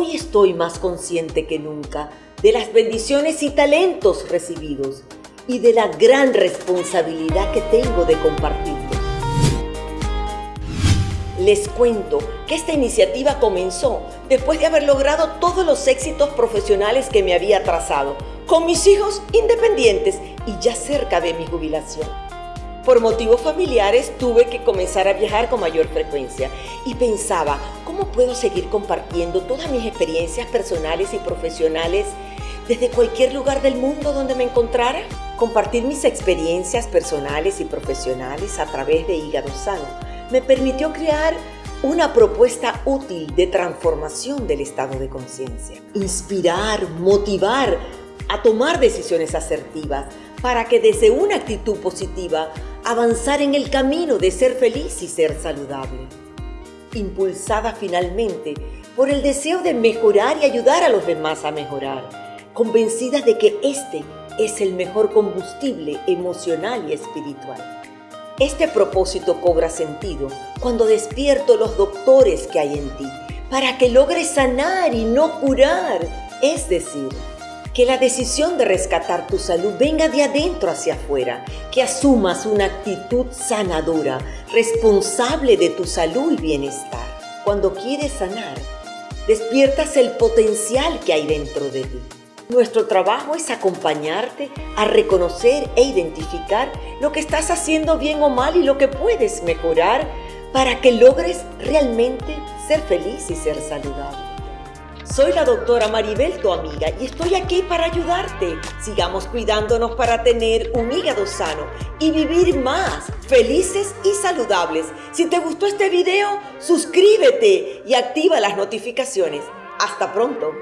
Hoy estoy más consciente que nunca de las bendiciones y talentos recibidos y de la gran responsabilidad que tengo de compartirlos. Les cuento que esta iniciativa comenzó después de haber logrado todos los éxitos profesionales que me había trazado, con mis hijos independientes y ya cerca de mi jubilación. Por motivos familiares tuve que comenzar a viajar con mayor frecuencia y pensaba, ¿cómo puedo seguir compartiendo todas mis experiencias personales y profesionales desde cualquier lugar del mundo donde me encontrara? Compartir mis experiencias personales y profesionales a través de Hígado Sano me permitió crear una propuesta útil de transformación del estado de conciencia. Inspirar, motivar a tomar decisiones asertivas para que desde una actitud positiva avanzar en el camino de ser feliz y ser saludable. Impulsada finalmente por el deseo de mejorar y ayudar a los demás a mejorar, convencida de que este es el mejor combustible emocional y espiritual. Este propósito cobra sentido cuando despierto los doctores que hay en ti, para que logres sanar y no curar. Es decir, que la decisión de rescatar tu salud venga de adentro hacia afuera, que asumas una actitud sanadora, responsable de tu salud y bienestar. Cuando quieres sanar, despiertas el potencial que hay dentro de ti. Nuestro trabajo es acompañarte a reconocer e identificar lo que estás haciendo bien o mal y lo que puedes mejorar para que logres realmente ser feliz y ser saludable. Soy la doctora Maribel, tu amiga, y estoy aquí para ayudarte. Sigamos cuidándonos para tener un hígado sano y vivir más felices y saludables. Si te gustó este video, suscríbete y activa las notificaciones. Hasta pronto.